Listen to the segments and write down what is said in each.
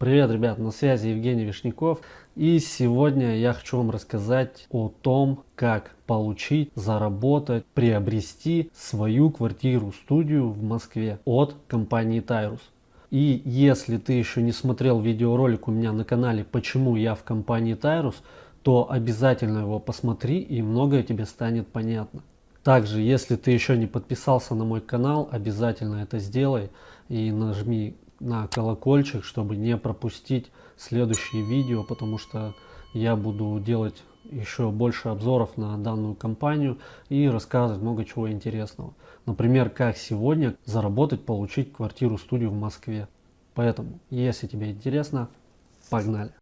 Привет, ребят, на связи Евгений Вишняков. И сегодня я хочу вам рассказать о том, как получить, заработать, приобрести свою квартиру-студию в Москве от компании Tyrus. И если ты еще не смотрел видеоролик у меня на канале «Почему я в компании Tyrus», то обязательно его посмотри и многое тебе станет понятно. Также, если ты еще не подписался на мой канал, обязательно это сделай и нажми на колокольчик, чтобы не пропустить следующие видео, потому что я буду делать еще больше обзоров на данную компанию и рассказывать много чего интересного. Например, как сегодня заработать, получить квартиру-студию в Москве. Поэтому, если тебе интересно, погнали!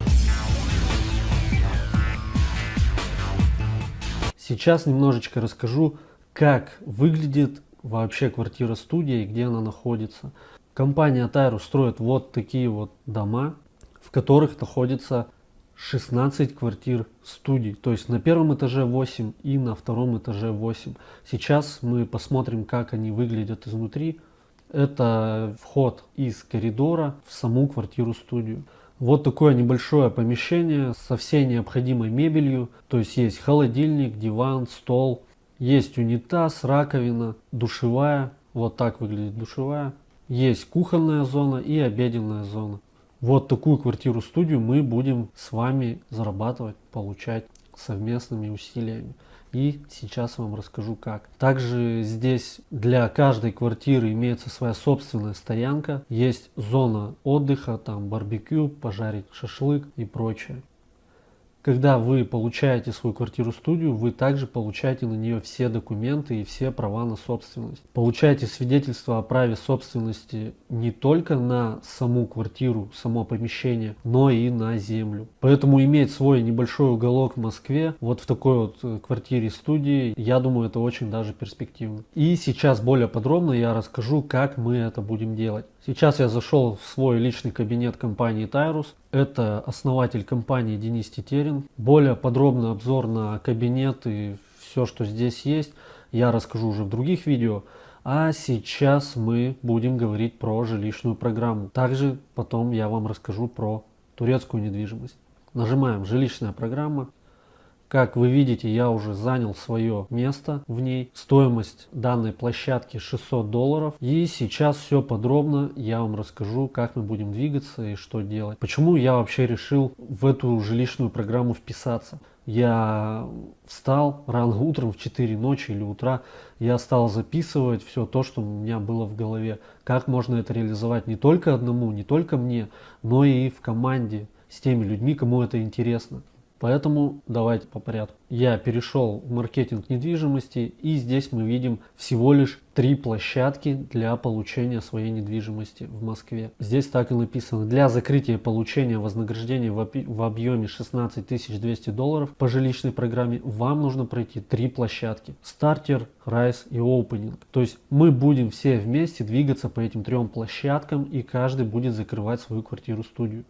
Сейчас немножечко расскажу, как выглядит вообще квартира-студия и где она находится. Компания Тайру строит вот такие вот дома, в которых находится 16 квартир студий. То есть на первом этаже 8 и на втором этаже 8. Сейчас мы посмотрим, как они выглядят изнутри. Это вход из коридора в саму квартиру-студию. Вот такое небольшое помещение со всей необходимой мебелью. То есть есть холодильник, диван, стол. Есть унитаз, раковина, душевая. Вот так выглядит душевая. Есть кухонная зона и обеденная зона. Вот такую квартиру-студию мы будем с вами зарабатывать, получать совместными усилиями. И сейчас вам расскажу как. Также здесь для каждой квартиры имеется своя собственная стоянка. Есть зона отдыха, там барбекю, пожарить шашлык и прочее. Когда вы получаете свою квартиру-студию, вы также получаете на нее все документы и все права на собственность. Получаете свидетельство о праве собственности не только на саму квартиру, само помещение, но и на землю. Поэтому иметь свой небольшой уголок в Москве, вот в такой вот э, квартире-студии, я думаю, это очень даже перспективно. И сейчас более подробно я расскажу, как мы это будем делать. Сейчас я зашел в свой личный кабинет компании Tyrus. Это основатель компании Денис Тетерин. Более подробный обзор на кабинет и все, что здесь есть, я расскажу уже в других видео. А сейчас мы будем говорить про жилищную программу. Также потом я вам расскажу про турецкую недвижимость. Нажимаем жилищная программа. Как вы видите, я уже занял свое место в ней. Стоимость данной площадки 600 долларов. И сейчас все подробно я вам расскажу, как мы будем двигаться и что делать. Почему я вообще решил в эту жилищную программу вписаться. Я встал рано утром в 4 ночи или утра, я стал записывать все то, что у меня было в голове. Как можно это реализовать не только одному, не только мне, но и в команде с теми людьми, кому это интересно. Поэтому давайте по порядку. Я перешел в маркетинг недвижимости и здесь мы видим всего лишь три площадки для получения своей недвижимости в Москве. Здесь так и написано. Для закрытия получения вознаграждения в объеме 16 200 долларов по жилищной программе вам нужно пройти три площадки. Стартер, Райс и Opening. То есть мы будем все вместе двигаться по этим трем площадкам и каждый будет закрывать свою квартиру-студию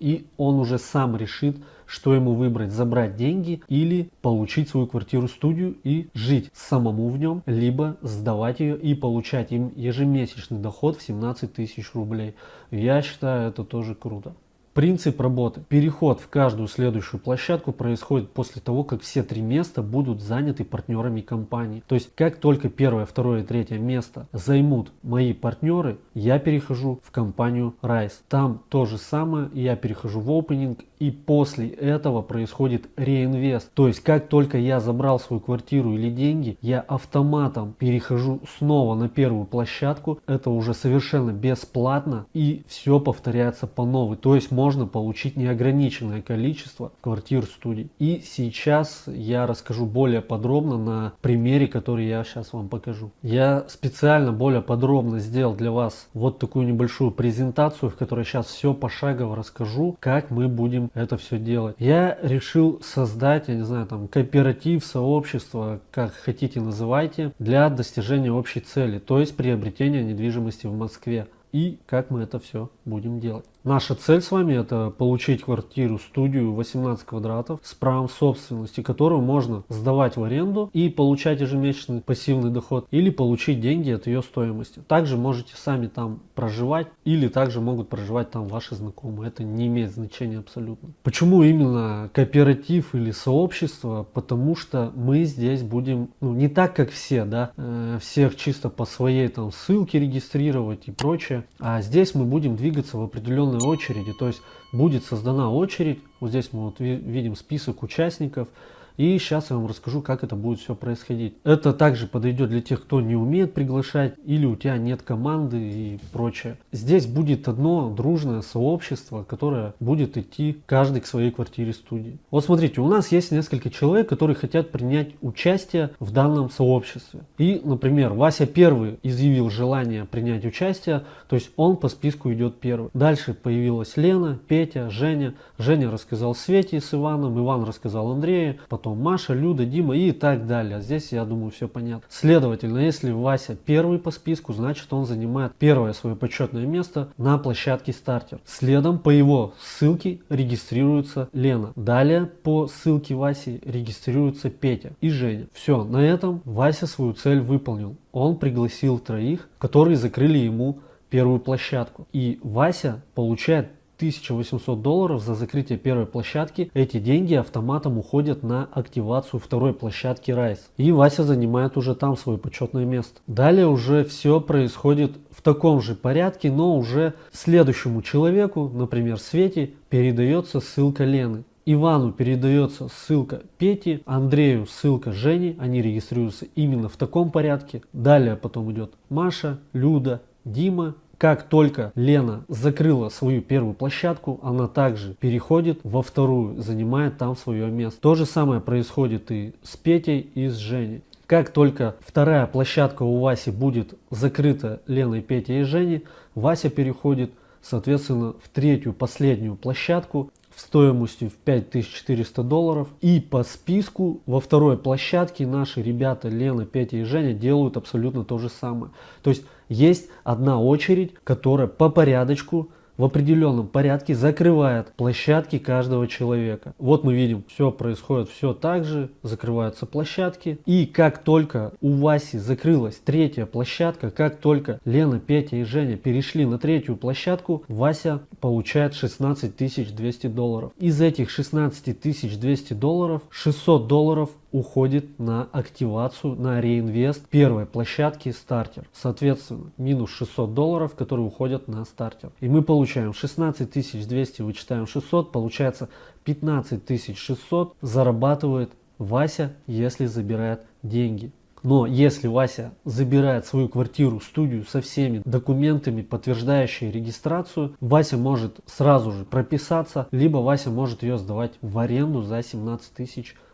и он уже сам решит, что ему выбрать, забрать деньги или получить свою квартиру-студию и жить самому в нем, либо сдавать ее и получать им ежемесячный доход в 17 тысяч рублей. Я считаю это тоже круто. Принцип работы. Переход в каждую следующую площадку происходит после того, как все три места будут заняты партнерами компании. То есть, как только первое, второе и третье место займут мои партнеры, я перехожу в компанию Rise. Там то же самое, я перехожу в opening и после этого происходит реинвест. То есть, как только я забрал свою квартиру или деньги, я автоматом перехожу снова на первую площадку. Это уже совершенно бесплатно и все повторяется по новой. То есть, можно получить неограниченное количество квартир студий. И сейчас я расскажу более подробно на примере, который я сейчас вам покажу. Я специально более подробно сделал для вас вот такую небольшую презентацию, в которой сейчас все пошагово расскажу, как мы будем это все делать. Я решил создать, я не знаю, там кооператив, сообщество, как хотите называйте, для достижения общей цели, то есть приобретения недвижимости в Москве. и как мы это все будем делать. Наша цель с вами это получить квартиру, студию 18 квадратов с правом собственности, которую можно сдавать в аренду и получать ежемесячный пассивный доход или получить деньги от ее стоимости. Также можете сами там проживать или также могут проживать там ваши знакомые. Это не имеет значения абсолютно. Почему именно кооператив или сообщество? Потому что мы здесь будем, ну не так как все, да, э, всех чисто по своей там ссылке регистрировать и прочее. А здесь мы будем двигаться в определенной очереди. То есть будет создана очередь. Вот здесь мы вот видим список участников. И сейчас я вам расскажу, как это будет все происходить. Это также подойдет для тех, кто не умеет приглашать или у тебя нет команды и прочее. Здесь будет одно дружное сообщество, которое будет идти каждый к своей квартире студии. Вот смотрите, у нас есть несколько человек, которые хотят принять участие в данном сообществе. И, например, Вася первый изъявил желание принять участие, то есть он по списку идет первый. Дальше появилась Лена, Петя, Женя. Женя рассказал Свете с Иваном, Иван рассказал Андрею, потом Маша, Люда, Дима и так далее. Здесь, я думаю, все понятно. Следовательно, если Вася первый по списку, значит он занимает первое свое почетное место на площадке стартер. Следом по его ссылке регистрируется Лена. Далее по ссылке Васи регистрируется Петя и Женя. Все, на этом Вася свою цель выполнил. Он пригласил троих, которые закрыли ему первую площадку. И Вася получает 1800 долларов за закрытие первой площадки. Эти деньги автоматом уходят на активацию второй площадки Rise. И Вася занимает уже там свое почетное место. Далее уже все происходит в таком же порядке, но уже следующему человеку, например Свете, передается ссылка Лены. Ивану передается ссылка Пети, Андрею ссылка Жени, они регистрируются именно в таком порядке. Далее потом идет Маша, Люда, Дима как только Лена закрыла свою первую площадку, она также переходит во вторую, занимает там свое место. То же самое происходит и с Петей, и с Женей. Как только вторая площадка у Васи будет закрыта Леной, Петей и Женей, Вася переходит, соответственно, в третью, последнюю площадку стоимостью в 5400 долларов. И по списку во второй площадке наши ребята Лена, Петя и Женя делают абсолютно то же самое. То есть есть одна очередь, которая по порядочку в определенном порядке закрывает площадки каждого человека. Вот мы видим, все происходит все так же, закрываются площадки. И как только у Васи закрылась третья площадка, как только Лена, Петя и Женя перешли на третью площадку, Вася получает 16 200 долларов. Из этих 16 200 долларов 600 долларов уходит на активацию, на реинвест первой площадки стартер. Соответственно, минус 600 долларов, которые уходят на стартер. И мы получаем 16 200, вычитаем 600, получается 15 600 зарабатывает Вася, если забирает деньги. Но если Вася забирает свою квартиру, студию со всеми документами, подтверждающими регистрацию, Вася может сразу же прописаться, либо Вася может ее сдавать в аренду за 17 тысяч рублей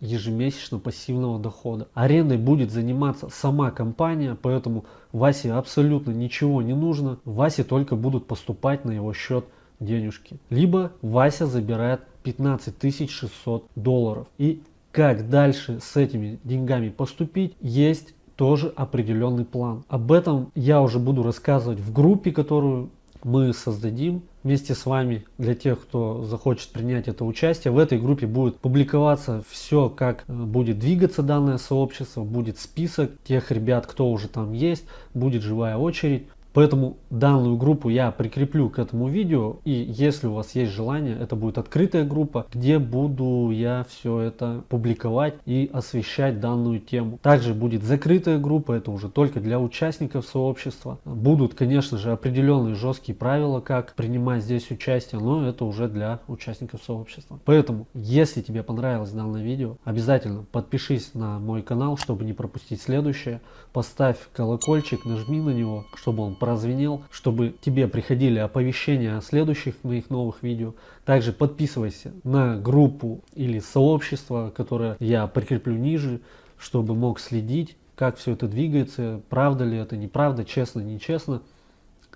ежемесячно пассивного дохода. Арендой будет заниматься сама компания, поэтому Васе абсолютно ничего не нужно. Васе только будут поступать на его счет денежки. Либо Вася забирает 15 600 долларов. И как дальше с этими деньгами поступить, есть тоже определенный план. Об этом я уже буду рассказывать в группе, которую мы создадим вместе с вами для тех, кто захочет принять это участие. В этой группе будет публиковаться все, как э, будет двигаться данное сообщество, будет список тех ребят, кто уже там есть, будет живая очередь. Поэтому данную группу я прикреплю к этому видео. И если у вас есть желание, это будет открытая группа, где буду я все это публиковать и освещать данную тему. Также будет закрытая группа, это уже только для участников сообщества. Будут, конечно же, определенные жесткие правила, как принимать здесь участие, но это уже для участников сообщества. Поэтому, если тебе понравилось данное видео, обязательно подпишись на мой канал, чтобы не пропустить следующее. Поставь колокольчик, нажми на него, чтобы он прозвенел, чтобы тебе приходили оповещения о следующих моих новых видео. Также подписывайся на группу или сообщество, которое я прикреплю ниже, чтобы мог следить, как все это двигается, правда ли это, неправда, честно, нечестно.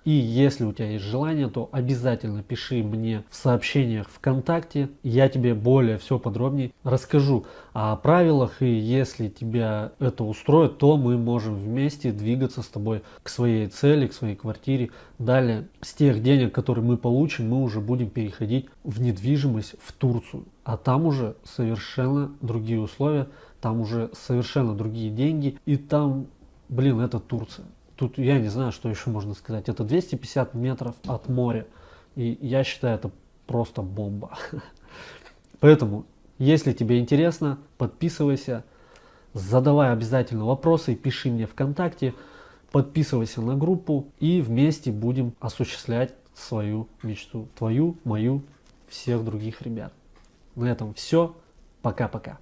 И если у тебя есть желание, то обязательно пиши мне в сообщениях ВКонтакте. Я тебе более все подробнее расскажу о правилах. И если тебя это устроит, то мы можем вместе двигаться с тобой к своей цели, к своей квартире. Далее с тех денег, которые мы получим, мы уже будем переходить в недвижимость в Турцию. А там уже совершенно другие условия, там уже совершенно другие деньги. И там, блин, это Турция. Тут я не знаю, что еще можно сказать. Это 250 метров от моря. И я считаю, это просто бомба. Поэтому, если тебе интересно, подписывайся, задавай обязательно вопросы, пиши мне ВКонтакте, подписывайся на группу и вместе будем осуществлять свою мечту. Твою, мою, всех других ребят. На этом все. Пока-пока.